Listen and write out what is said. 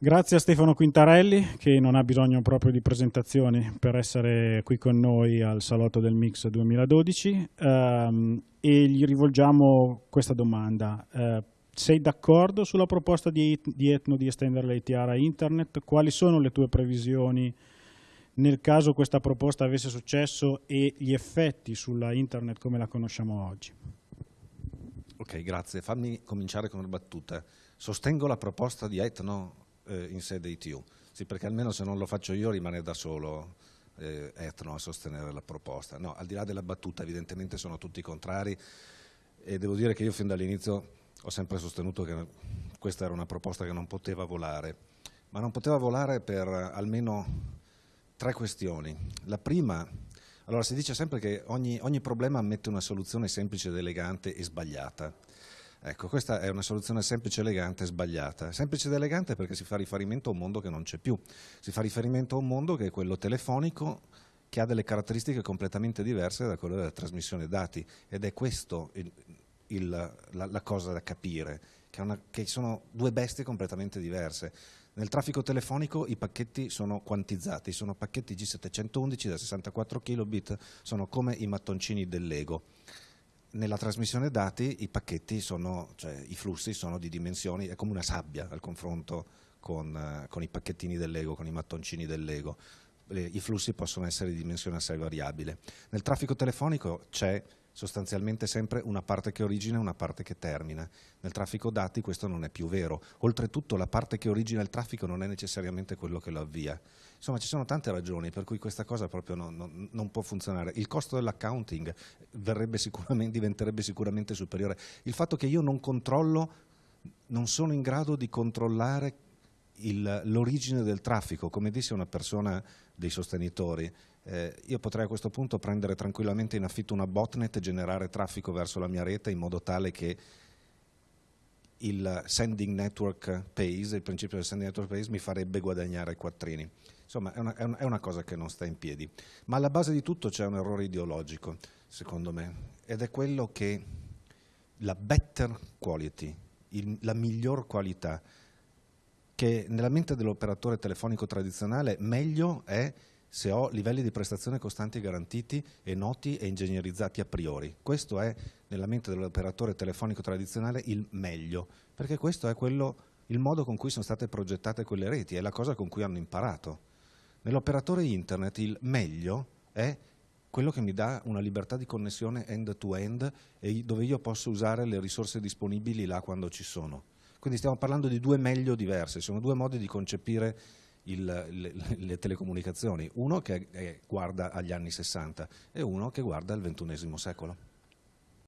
Grazie a Stefano Quintarelli che non ha bisogno proprio di presentazioni per essere qui con noi al Salotto del Mix 2012 um, e gli rivolgiamo questa domanda. Uh, sei d'accordo sulla proposta di, di Etno di estendere l'ATR a Internet? Quali sono le tue previsioni nel caso questa proposta avesse successo e gli effetti sulla Internet come la conosciamo oggi? Ok, grazie. Fammi cominciare con una battuta. Sostengo la proposta di Etno eh, in sede ITU. Sì, perché almeno se non lo faccio io rimane da solo eh, Etno a sostenere la proposta. No, al di là della battuta evidentemente sono tutti contrari e devo dire che io fin dall'inizio ho sempre sostenuto che questa era una proposta che non poteva volare, ma non poteva volare per almeno tre questioni. La prima, allora si dice sempre che ogni, ogni problema ammette una soluzione semplice ed elegante e sbagliata. Ecco, questa è una soluzione semplice, elegante e sbagliata. Semplice ed elegante perché si fa riferimento a un mondo che non c'è più. Si fa riferimento a un mondo che è quello telefonico, che ha delle caratteristiche completamente diverse da quelle della trasmissione dati. Ed è il, la, la, cosa da capire, che, una, che sono due bestie completamente diverse. Nel traffico telefonico i pacchetti sono quantizzati, sono pacchetti G711 da 64 kilobit, sono come i mattoncini del Lego nella trasmissione dati i pacchetti sono, cioè i flussi sono di dimensioni, è come una sabbia al confronto con, uh, con i pacchettini dell'ego, con i mattoncini dell'ego. I flussi possono essere di dimensione assai variabile. Nel traffico telefonico c'è sostanzialmente sempre una parte che origina e una parte che termina. Nel traffico dati questo non è più vero. Oltretutto la parte che origina il traffico non è necessariamente quello che lo avvia. Insomma ci sono tante ragioni per cui questa cosa proprio non, non, non può funzionare. Il costo dell'accounting diventerebbe sicuramente superiore. Il fatto che io non controllo, non sono in grado di controllare l'origine del traffico, come disse una persona dei sostenitori, eh, io potrei a questo punto prendere tranquillamente in affitto una botnet e generare traffico verso la mia rete in modo tale che il sending network pays, il principio del sending network pays mi farebbe guadagnare quattrini. Insomma è una, è una cosa che non sta in piedi. Ma alla base di tutto c'è un errore ideologico, secondo me, ed è quello che la better quality, il, la miglior qualità, che nella mente dell'operatore telefonico tradizionale meglio è se ho livelli di prestazione costanti e garantiti e noti e ingegnerizzati a priori. Questo è, nella mente dell'operatore telefonico tradizionale, il meglio, perché questo è quello, il modo con cui sono state progettate quelle reti, è la cosa con cui hanno imparato. Nell'operatore internet il meglio è quello che mi dà una libertà di connessione end-to-end -end dove io posso usare le risorse disponibili là quando ci sono. Quindi stiamo parlando di due meglio diverse, sono due modi di concepire il, le, le, telecomunicazioni, uno che guarda agli anni 60 e uno che guarda al XXI secolo.